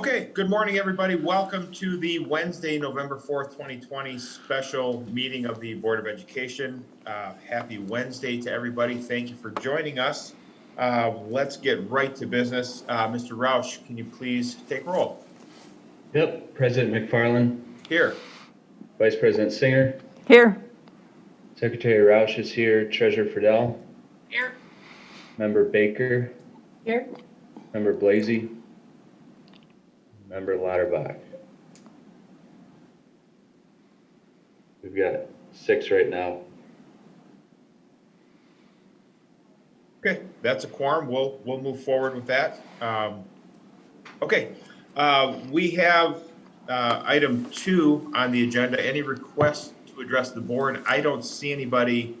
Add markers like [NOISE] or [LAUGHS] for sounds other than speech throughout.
Okay, good morning, everybody. Welcome to the Wednesday, November 4th, 2020 special meeting of the Board of Education. Uh, Happy Wednesday to everybody. Thank you for joining us. Uh, Let's get right to business. Uh, Mr. Roush, can you please take roll? Yep, President McFarland, Here. Vice President Singer, Here. Secretary Roush is here, Treasurer Fidel, Here. Member Baker, Here. Member Blazy, Member Lauterbach. We've got six right now. Okay, that's a quorum. We'll, we'll move forward with that. Um, Okay, uh, we have uh, item two on the agenda. Any requests to address the board? I don't see anybody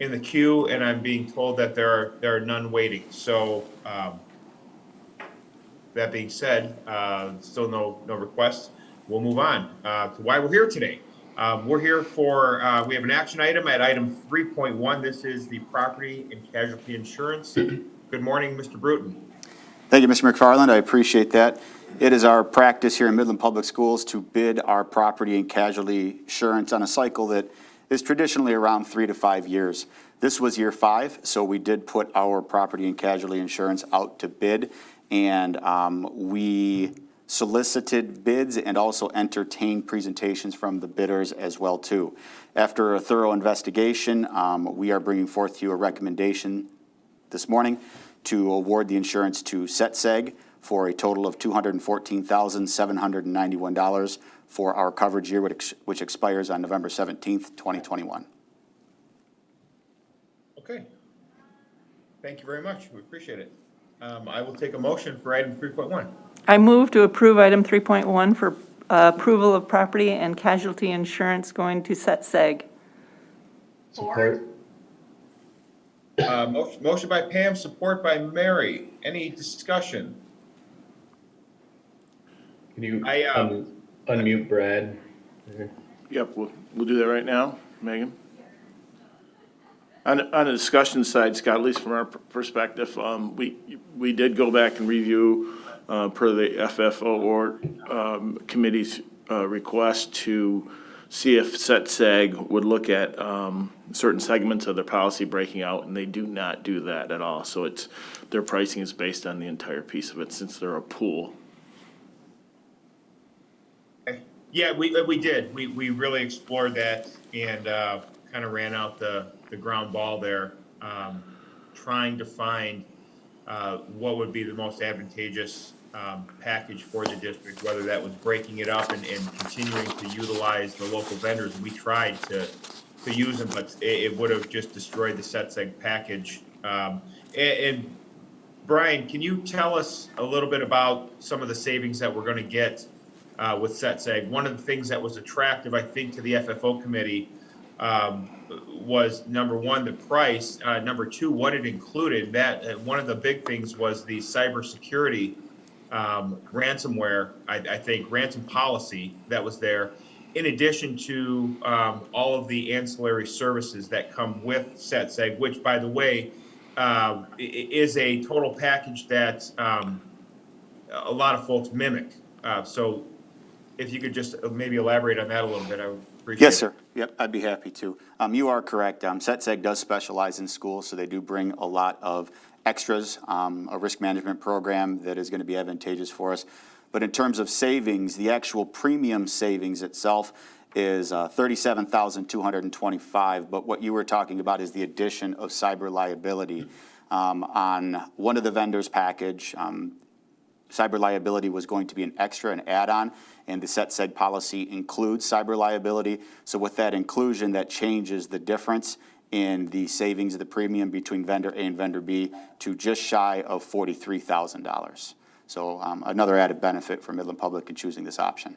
in the queue, and I'm being told that there are, there are none waiting. So um, that being said, uh, still no, no requests. We'll move on uh, to why we're here today. Um, We're here for, uh, we have an action item at item 3.1. This is the property and casualty insurance. Good morning, Mr. Bruton. Thank you, Mr. McFarland. I appreciate that. It is our practice here in Midland Public Schools to bid our property and casualty insurance on a cycle that is traditionally around three to five years. This was year five, so we did put our property and casualty insurance out to bid. And um, we solicited bids and also entertained presentations from the bidders as well, too. After a thorough investigation, um, we are bringing forth to you a recommendation this morning to award the insurance to SetSeg for a total of $214,791 for our coverage year, which which expires on November 17th, 2021. Okay. Thank you very much. We appreciate it. Um, I will take a motion for item 3.1. I move to approve item 3.1 for uh, approval of property and casualty insurance going to Set Seg. Support? Uh, Motion motion by Pam, support by Mary. Any discussion? Can you I, um, un- unmute Brad? Yep, we'll, we'll do that right now. Megan? On, on the discussion side, Scott, at least from our per- perspective, um, we, we did go back and review, uh, per the FFO or, um, committee's, uh, request to see if SETSEG would look at, um, certain segments of their policy breaking out, and they do not do that at all. So it's, their pricing is based on the entire piece of it, since they're a pool. Yeah, we, we did. We, we really explored that and, uh, kind of ran out the, the ground ball there, um, trying to find, uh, what would be the most advantageous, um, package for the district, whether that was breaking it up and, and continuing to utilize the local vendors. We tried to, to use them, but it, it would have just destroyed the SETSEG package. Um, and, and Brian, can you tell us a little bit about some of the savings that we're gonna get uh, with SETSEG? One of the things that was attractive, I think, to the FFO committee um, was, number one, the price, uh, number two, what it included. That, uh, one of the big things was the cybersecurity um, ransomware, I, I think, ransom policy that was there, in addition to um, all of the ancillary services that come with SETSEG, which, by the way, uh, is a total package that um, a lot of folks mimic. Uh, So if you could just maybe elaborate on that a little bit, I would appreciate it. Yes, sir. Yep, I'd be happy to. Um, You are correct. Um, SETSEG does specialize in schools, so they do bring a lot of extras, um, a risk management program that is going to be advantageous for us. But in terms of savings, the actual premium savings itself is uh, 37,225. But what you were talking about is the addition of cyber liability. Um, On one of the vendors' package, um, cyber liability was going to be an extra, an add-on, and the SETSEG policy includes cyber liability. So with that inclusion, that changes the difference in the savings of the premium between vendor A and vendor B to just shy of $43,000. So um, another added benefit for Midland Public in choosing this option.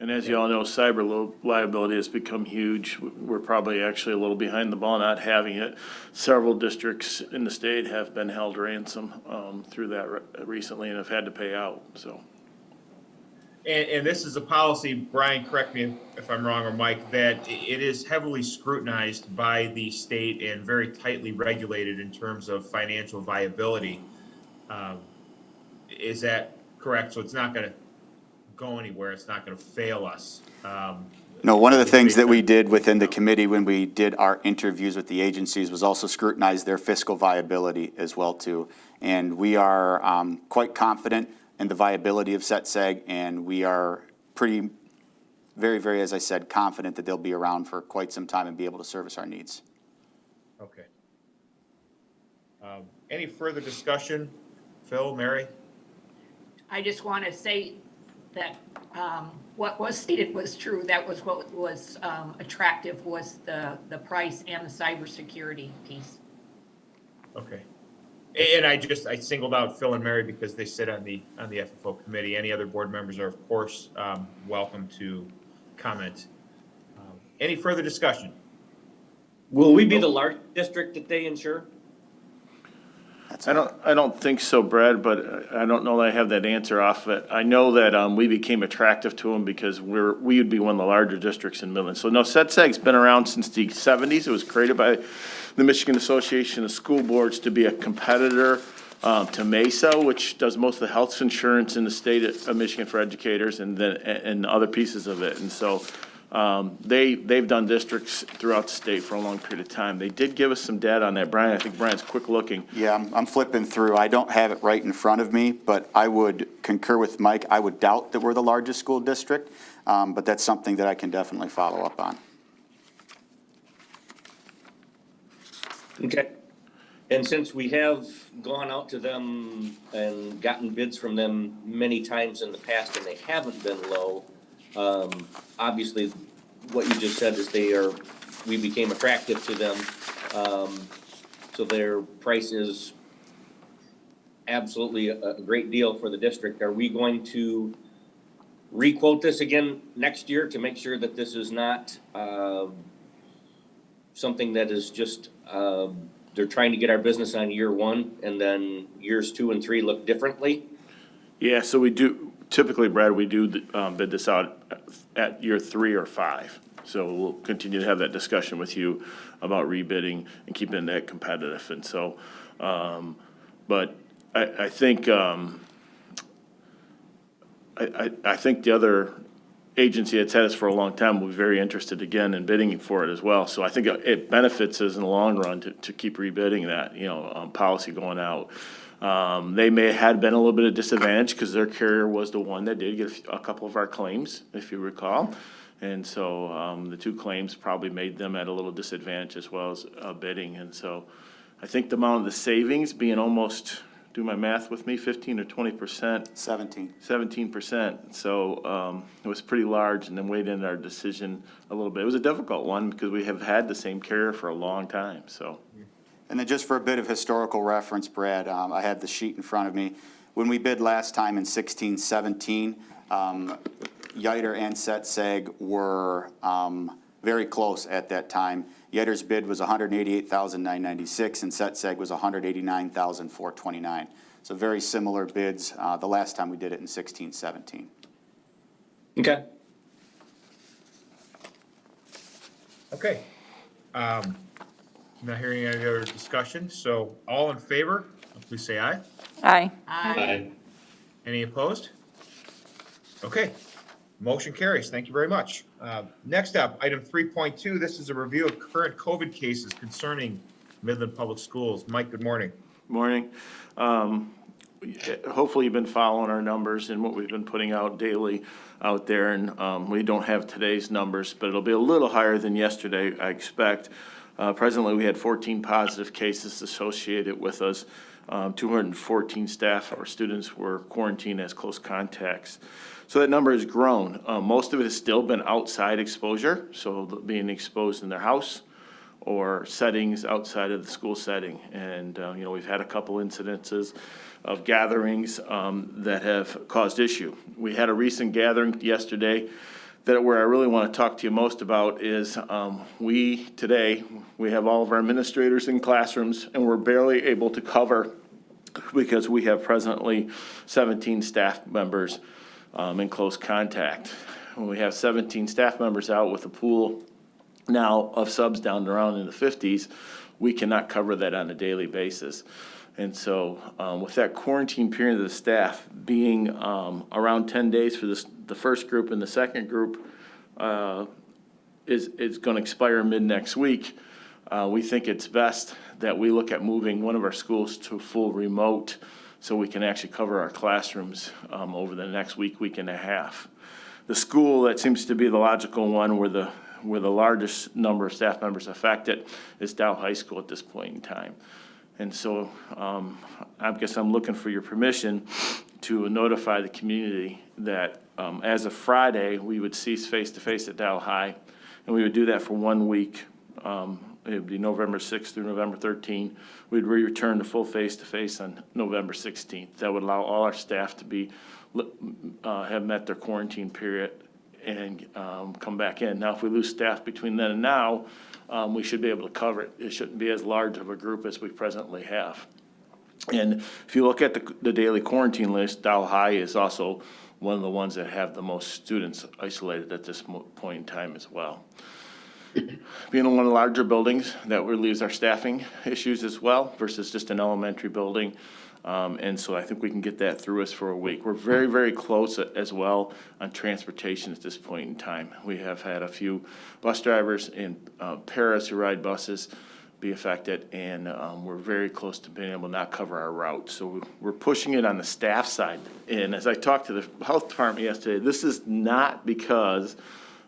And as you all know, cyber li- liability has become huge. We're probably actually a little behind the ball not having it. Several districts in the state have been held ransom um, through that re- recently and have had to pay out, so. And, and this is a policy, Brian, correct me if I'm wrong, or Mike, that it is heavily scrutinized by the state and very tightly regulated in terms of financial viability. Um, Is that correct? So it's not gonna go anywhere, it's not gonna fail us? Um, No, one of the things that we did within the committee when we did our interviews with the agencies was also scrutinize their fiscal viability as well too. And we are um, quite confident in the viability of SETSEG, and we are pretty, very, very, as I said, confident that they'll be around for quite some time and be able to service our needs. Okay. Um, Any further discussion? Phil, Mary? I just want to say that um, what was stated was true. That was what was um, attractive was the, the price and the cybersecurity piece. Okay. And I just, I singled out Phil and Mary because they sit on the, on the FFO committee. Any other board members are, of course, um, welcome to comment. Um, Any further discussion? Will we be the large district that they insure? I don't, I don't think so, Brad, but I don't know that I have that answer off of it. I know that, um, we became attractive to them because we're, we would be one of the larger districts in Midland. So no, SETSEG's been around since the seventies. It was created by the Michigan Association of School Boards to be a competitor, um, to MESSA, which does most of the health insurance in the state of Michigan for educators and then, and other pieces of it. And so, um, they, they've done districts throughout the state for a long period of time. They did give us some data on that. Brian, I think Brian's quick looking. Yeah, I'm, I'm flipping through. I don't have it right in front of me, but I would concur with Mike. I would doubt that we're the largest school district, um, but that's something that I can definitely follow up on. Okay. And since we have gone out to them and gotten bids from them many times in the past and they haven't been low, um, obviously, what you just said is they are, we became attractive to them. Um, so their price is absolutely a, a great deal for the district. Are we going to requote this again next year to make sure that this is not, um, something that is just, um, they're trying to get our business on year one and then years two and three look differently? Yeah, so we do, typically, Brad, we do um, bid this out at year three or five. So we'll continue to have that discussion with you about rebidding and keeping that competitive. And so, um, but I, I think, um, I, I, I think the other agency that's had us for a long time will be very interested again in bidding for it as well. So I think it benefits us in the long run to, to keep rebidding that, you know, um, policy going out. Um, they may had been a little bit of disadvantage because their carrier was the one that did get a couple of our claims, if you recall. And so, um, the two claims probably made them at a little disadvantage as well as, uh, bidding. And so I think the amount of the savings being almost, do my math with me, fifteen or twenty percent 17. seventeen percent, so, um, it was pretty large, and then weighed in our decision a little bit. It was a difficult one, because we have had the same carrier for a long time, so. And then just for a bit of historical reference, Brad, um, I have the sheet in front of me. When we bid last time in sixteen seventeen, um, Yiter and Setseg were, um, very close at that time. Yiter's bid was hundred and eighty-eight thousand nine ninety-six, and Setseg was hundred eighty-nine thousand four twenty-nine. So very similar bids, uh, the last time we did it in sixteen seventeen. Okay. Okay. Um, Not hearing any other discussion, so all in favor, please say aye. Aye. Aye. Any opposed? Okay, motion carries. Thank you very much. Uh, Next up, item 3.2, this is a review of current COVID cases concerning Midland Public Schools. Mike, good morning. Morning. Um, hopefully you've been following our numbers and what we've been putting out daily out there, and, um, we don't have today's numbers, but it'll be a little higher than yesterday, I expect. Uh, presently, we had fourteen positive cases associated with us. Um, two hundred and fourteen staff or students were quarantined as close contacts. So that number has grown. Uh, most of it has still been outside exposure, so being exposed in their house or settings outside of the school setting. And, uh, you know, we've had a couple incidences of gatherings um, that have caused issue. We had a recent gathering yesterday that where I really want to talk to you most about is um, we, today, we have all of our administrators in classrooms and we're barely able to cover because we have presently 17 staff members um, in close contact. We have 17 staff members out with a pool now of subs down around in the fifties, we cannot cover that on a daily basis. And so, um, with that quarantine period of the staff being, um, around ten days for this, the first group and the second group, uh, is, is gonna expire mid-next week, uh, we think it's best that we look at moving one of our schools to full remote so we can actually cover our classrooms, um, over the next week, week and a half. The school that seems to be the logical one where the, where the largest number of staff members affected is Dow High School at this point in time. And so, um, I guess I'm looking for your permission to notify the community that, um, as of Friday, we would cease face-to-face at Dow High. And we would do that for one week. Um, it would be November sixth through November thirteenth. We'd re-return to full face-to-face on November sixteenth. That would allow all our staff to be, uh, have met their quarantine period and, um, come back in. Now, if we lose staff between then and now, um, we should be able to cover it. It shouldn't be as large of a group as we presently have. And if you look at the, the daily quarantine list, Dow High is also one of the ones that have the most students isolated at this point in time as well. [LAUGHS] Being in one of the larger buildings, that relieves our staffing issues as well versus just an elementary building. Um, and so I think we can get that through us for a week. We're very, very close as well on transportation at this point in time. We have had a few bus drivers in, uh, Paris who ride buses be affected, and, um, we're very close to being able to not cover our route. So we're pushing it on the staff side. And as I talked to the health department yesterday, this is not because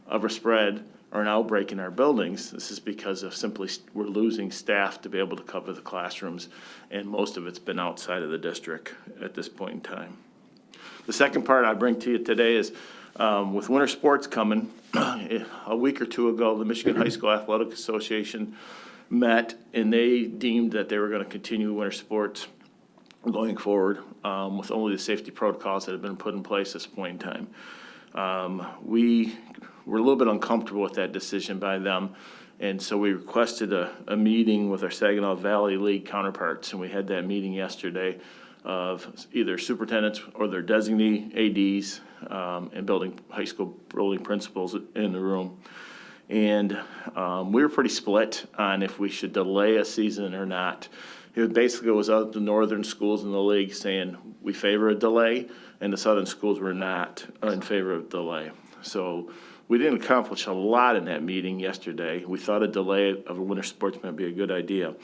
of a spread or an outbreak in our buildings. This is because of simply, s- we're losing staff to be able to cover the classrooms, and most of it's been outside of the district at this point in time. The second part I bring to you today is, um, with winter sports coming, [CLEARS THROAT] a week or two ago, the Michigan High School Athletic Association met, and they deemed that they were gonna continue winter sports going forward, um, with only the safety protocols that have been put in place at this point in time. Um, we were a little bit uncomfortable with that decision by them, and so we requested a, a meeting with our Saginaw Valley League counterparts, and we had that meeting yesterday of either superintendents or their designee ADs, um, and building, high school building principals in the room. And, um, we were pretty split on if we should delay a season or not. It basically was out the northern schools in the league saying, we favor a delay, and the southern schools were not in favor of delay. So we didn't accomplish a lot in that meeting yesterday. We thought a delay of a winter sports might be a good idea.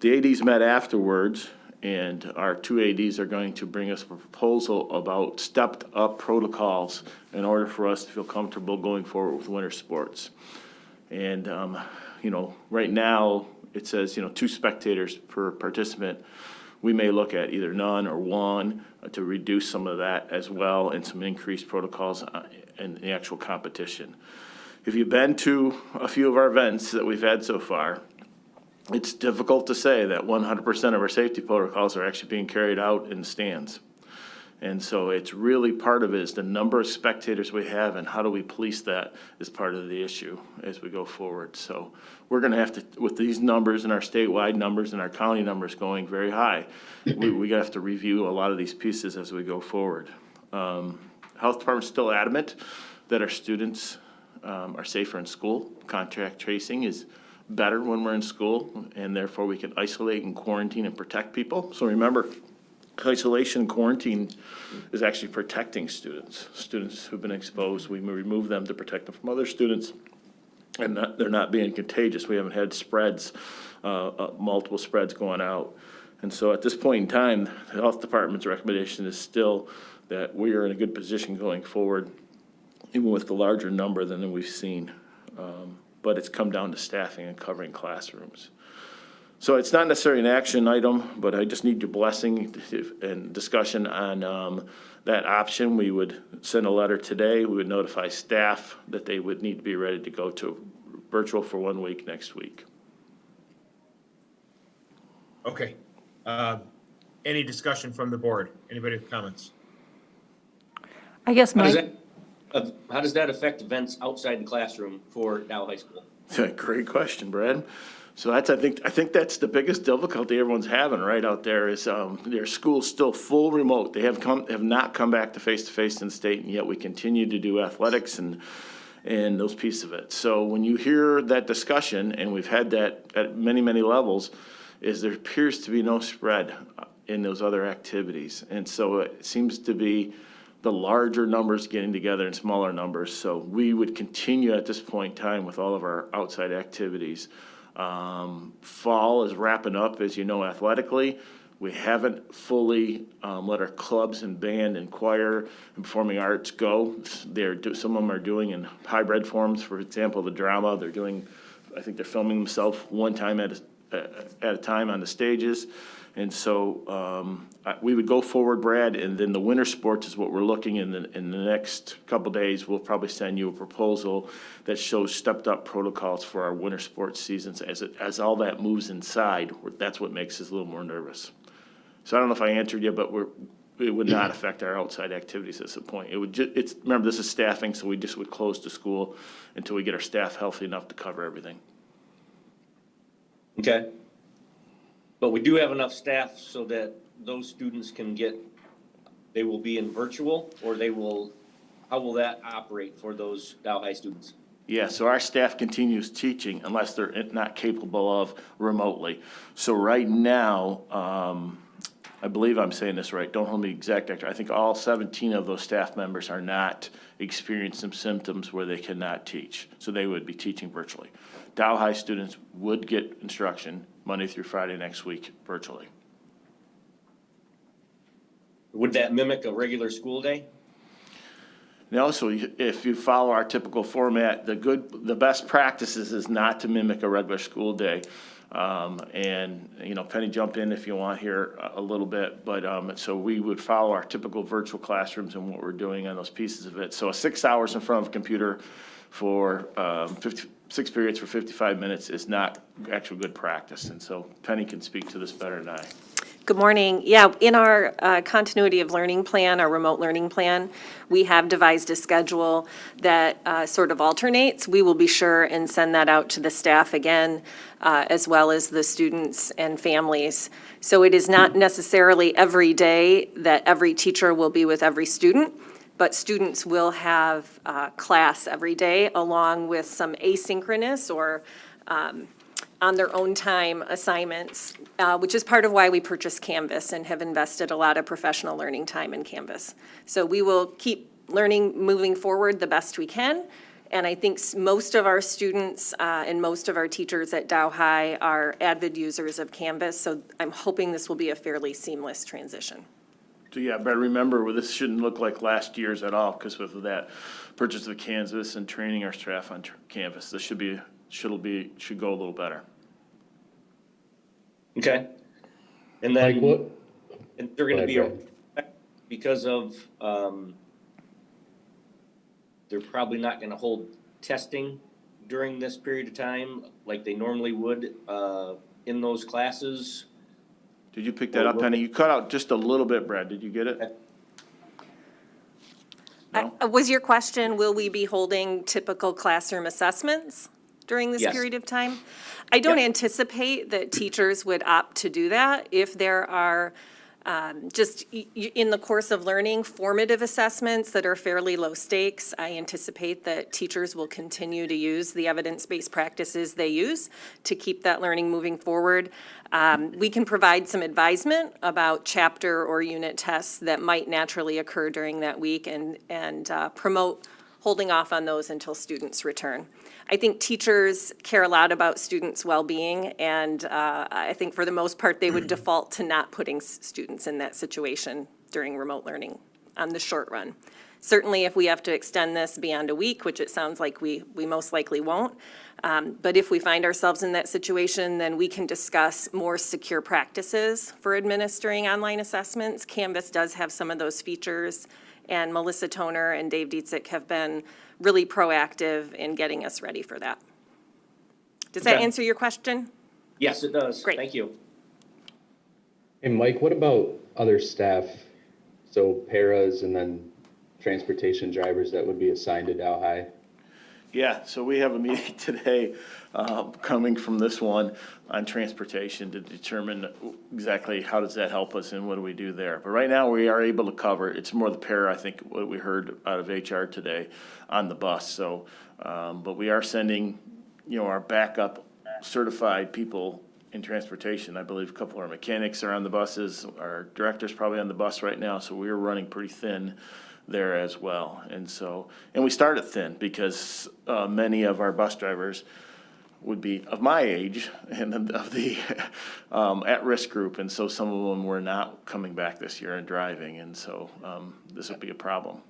The ADs met afterwards, and our two ADs are going to bring us a proposal about stepped-up protocols in order for us to feel comfortable going forward with winter sports. And, um, you know, right now, it says, you know, two spectators per participant. We may look at either none or one uh, to reduce some of that as well and some increased protocols uh, in the actual competition. If you've been to a few of our events that we've had so far, it's difficult to say that one hundred percent of our safety protocols are actually being carried out in stands. And so it's really, part of it is the number of spectators we have and how do we police that is part of the issue as we go forward. So we're gonna have to, with these numbers and our statewide numbers and our county numbers going very high, we, we have to review a lot of these pieces as we go forward. Um, Health Department's still adamant that our students, um, are safer in school. Contact tracing is better when we're in school, and therefore we can isolate and quarantine and protect people. So remember, isolation and quarantine is actually protecting students. Students who've been exposed, we remove them to protect them from other students, and not, they're not being contagious. We haven't had spreads, uh, uh, multiple spreads going out. And so at this point in time, the health department's recommendation is still that we are in a good position going forward, even with the larger number than we've seen. Um, But it's come down to staffing and covering classrooms. So it's not necessarily an action item, but I just need your blessing and discussion on um, that option. We would send a letter today. We would notify staff that they would need to be ready to go to virtual for one week next week. Okay. Uh, Any discussion from the board? Anybody have comments? I guess How does my, that, uh, how does that affect events outside the classroom for Dow High School? [LAUGHS] Great question, Brad. So that's, I think, I think that's the biggest difficulty everyone's having right out there is, um, their school's still full remote. They have come, have not come back to face-to-face in the state, and yet we continue to do athletics and, and those pieces of it. So when you hear that discussion, and we've had that at many, many levels, is there appears to be no spread uh, in those other activities. And so it seems to be the larger numbers getting together in smaller numbers. So we would continue at this point in time with all of our outside activities. Um, Fall is wrapping up, as you know, athletically. We haven't fully um, let our clubs and band and choir and performing arts go. They're, do- some of them are doing in hybrid forms, for example, the drama, they're doing, I think they're filming themselves one time at, a- at a time on the stages. And so, um, I- we would go forward, Brad, and then the winter sports is what we're looking in the, in the next couple days. We'll probably send you a proposal that shows stepped-up protocols for our winter sports seasons. As it, as all that moves inside, that's what makes us a little more nervous. So I don't know if I answered you, but we're, it would not affect our outside activities at this point. It would ju, it's, remember, this is staffing, so we just would close the school until we get our staff healthy enough to cover everything. Okay. But we do have enough staff so that those students can get, they will be in virtual or they will, how will that operate for those Dow High students? Yeah, so our staff continues teaching unless they're not capable of remotely. So right now, um, I believe I'm saying this right, don't hold me exact. I think all seventeen of those staff members are not experiencing symptoms where they cannot teach. So they would be teaching virtually. Dow High students would get instruction Monday through Friday next week virtually. Would that mimic a regular school day? No, so if you follow our typical format, the good, the best practices is not to mimic a regular school day. Um, and, you know, Penny, jump in if you want here a, little bit, but, um, so we would follow our typical virtual classrooms and what we're doing on those pieces of it. So six hours in front of a computer for, um, periods for fifty-five minutes is not actual good practice. And so Penny can speak to this better than I. Good morning. Yeah, in our uh, continuity of learning plan, our remote learning plan, we have devised a schedule that uh, sort of alternates. We will be sure and send that out to the staff again, uh, as well as the students and families. So it is not necessarily every day that every teacher will be with every student, but students will have uh, class every day along with some asynchronous or on their own time assignments, uh, which is part of why we purchased Canvas and have invested a lot of professional learning time in Canvas. So we will keep learning, moving forward the best we can. And I think most of our students uh, and most of our teachers at Dow High are avid users of Canvas, so I'm hoping this will be a fairly seamless transition. So, yeah, but remember, well, this shouldn't look like last year's at all, because with that purchase of Canvas and training our staff on Canvas, this should be, should be, should go a little better. Okay. And Mike, then, what, and they're gonna Go be, ahead, because of, um, they're probably not gonna hold testing during this period of time like they normally would, uh, in those classes. Did you pick that up, Penny? You cut out just a little bit, Brad. Did you get it? No? Uh, Was your question, will we be holding typical classroom assessments during this Yes. period of time? I don't Yep. anticipate that teachers would opt to do that if there are um, just in the course of learning formative assessments that are fairly low stakes. I anticipate that teachers will continue to use the evidence-based practices they use to keep that learning moving forward. Um, We can provide some advisement about chapter or unit tests that might naturally occur during that week and, and uh, promote holding off on those until students return. I think teachers care a lot about students' well-being, and uh, I think for the most part, they would default to not putting students in that situation during remote learning on the short run. Certainly, if we have to extend this beyond a week, which it sounds like we, we most likely won't, um, but if we find ourselves in that situation, then we can discuss more secure practices for administering online assessments. Canvas does have some of those features, and Melissa Toner and Dave Dietzick have been really proactive in getting us ready for that. Does that Okay. answer your question? Yes, it does. Great. Thank you. hey, Mike, what about other staff? So paras and then transportation drivers that would be assigned to Dow High? Yeah, so we have a meeting [LAUGHS] today, uh, coming from this one on transportation to determine exactly how does that help us and what do we do there. But right now, we are able to cover, it's more the pair, I think, what we heard out of HR today on the bus, so, um, but we are sending, you know, our backup certified people in transportation. I believe a couple of our mechanics are on the buses, our director's probably on the bus right now, so we're running pretty thin there as well. And so, and we started thin because, uh, many of our bus drivers would be of my age and of the, [LAUGHS] um, at-risk group. And so some of them were not coming back this year and driving, and so, um, this would be a problem.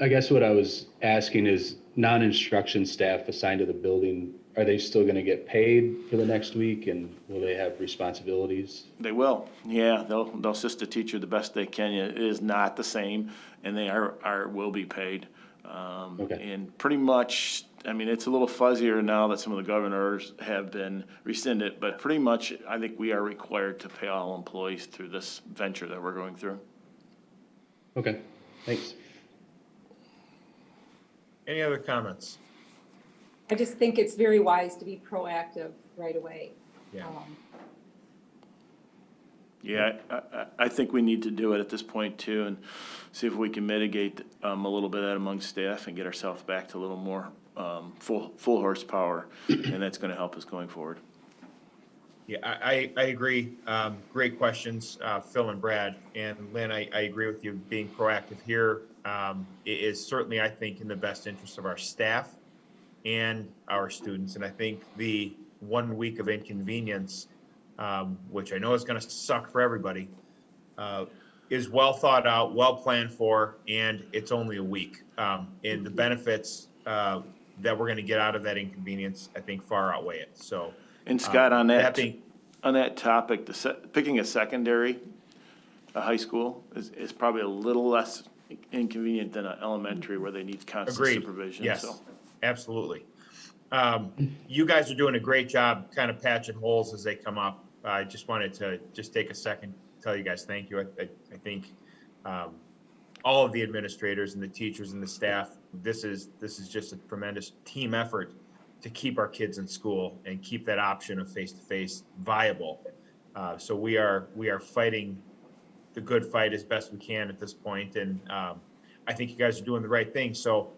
I guess what I was asking is non-instruction staff assigned to the building, are they still gonna get paid for the next week and will they have responsibilities? They will, yeah, they'll, they'll assist the teacher the best they can. It is not the same, and they are, are, will be paid. Um, Okay. and pretty much, I mean, it's a little fuzzier now that some of the governors have been rescinded, but pretty much, I think we are required to pay all employees through this venture that we're going through. Okay, thanks. Any other comments? I just think it's very wise to be proactive right away. Yeah. Um, Yeah, I, I, think we need to do it at this point too, and see if we can mitigate, um, a little bit of that among staff and get ourselves back to a little more, um, full, full horsepower, and that's gonna help us going forward. Yeah, I, I, I agree. Um, great questions, uh, Phil and Brad. And Lynn, I, I agree with you being proactive here. Um, certainly, I think, in the best interest of our staff and our students. And I think the one week of inconvenience, um, which I know is gonna suck for everybody, uh, is well thought out, well planned for, and it's only a week. Um, and the benefits, uh, that we're gonna get out of that inconvenience, I think far outweigh it. So. And Scott, on uh, that, being- on that topic, the picking a secondary, a high school, is, is probably a little less inconvenient than an elementary where they need constant Agreed. supervision, Yes, so. absolutely. Um, you guys are doing a great job kind of patching holes as they come up. I just wanted to just take a second, to tell you guys thank you. I, I, I think, um, all of the administrators and the teachers and the staff, this is, this is just a tremendous team effort to keep our kids in school and keep that option of face-to-face viable. Uh, so we are, we are fighting the good fight as best we can at this point, and, um, I think you guys are doing the right thing. So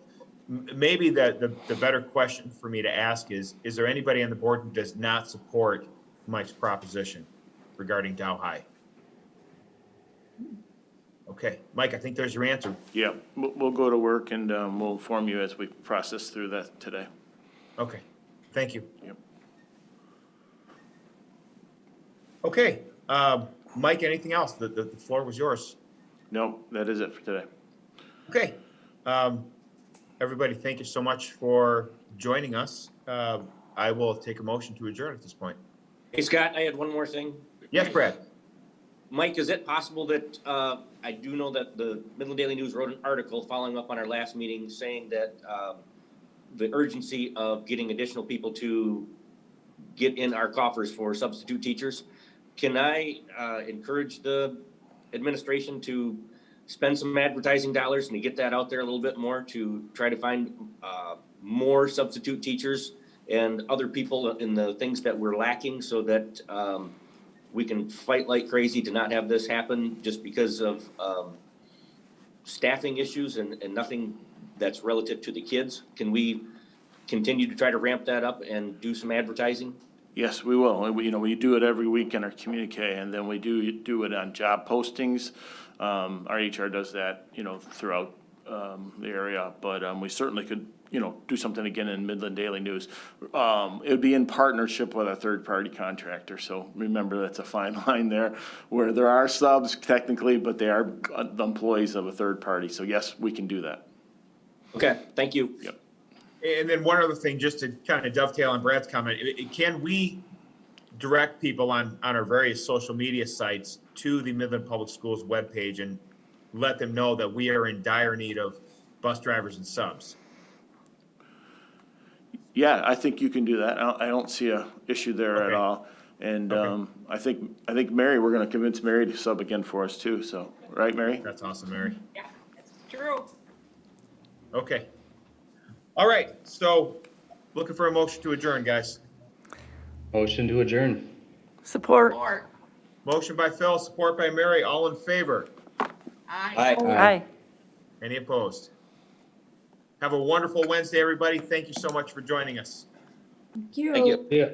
maybe the, the, the better question for me to ask is, is there anybody on the board who does not support Mike's proposition regarding Dow High? Okay, Mike, I think there's your answer. Yeah, we'll, we'll go to work and, um, we'll inform you as we process through that today. Okay, thank you. Yep. Okay, um, Mike, anything else? The, the, the floor was yours. No, that is it for today. Okay, um, everybody, thank you so much for joining us. Uh, I will take a motion to adjourn at this point. Hey, Scott, I had one more thing. Yes, Brad? Mike, is it possible that, uh, I do know that the Midland Daily News wrote an article following up on our last meeting saying that, um, the urgency of getting additional people to get in our coffers for substitute teachers. Can I, uh, encourage the administration to spend some advertising dollars and to get that out there a little bit more to try to find, uh, more substitute teachers and other people in the things that we're lacking so that, um, we can fight like crazy to not have this happen just because of, um, staffing issues and, and nothing that's relative to the kids. Can we continue to try to ramp that up and do some advertising? Yes, we will. We, you know, we do it every week in our communique, and then we do, do it on job postings. Um, our HR does that, you know, throughout, um, the area, but, um, we certainly could, you know, do something again in Midland Daily News. Um, it would be in partnership with a third-party contractor, so remember, that's a fine [LAUGHS] line there, where there are subs technically, but they are uh, the employees of a third party, so yes, we can do that. Okay, thank you. Yep. And then one other thing, just to kind of dovetail on Brad's comment, i- i- can we direct people on, on our various social media sites to the Midland Public Schools webpage and let them know that we are in dire need of bus drivers and subs? Yeah, I think you can do that. I don't, I don't see a issue there at Okay. all. And, Okay. um, I think, I think Mary, we're gonna convince Mary to sub again for us too, so, right, Mary? That's awesome, Mary. Yeah, that's true. Okay. All right, so looking for a motion to adjourn, guys. Motion to adjourn. Support. Or, Motion by Phil, support by Mary, all in favor? I. Aye. Any opposed? Have a wonderful Wednesday, everybody. Thank you so much for joining us. Thank you. Thank you. Yeah.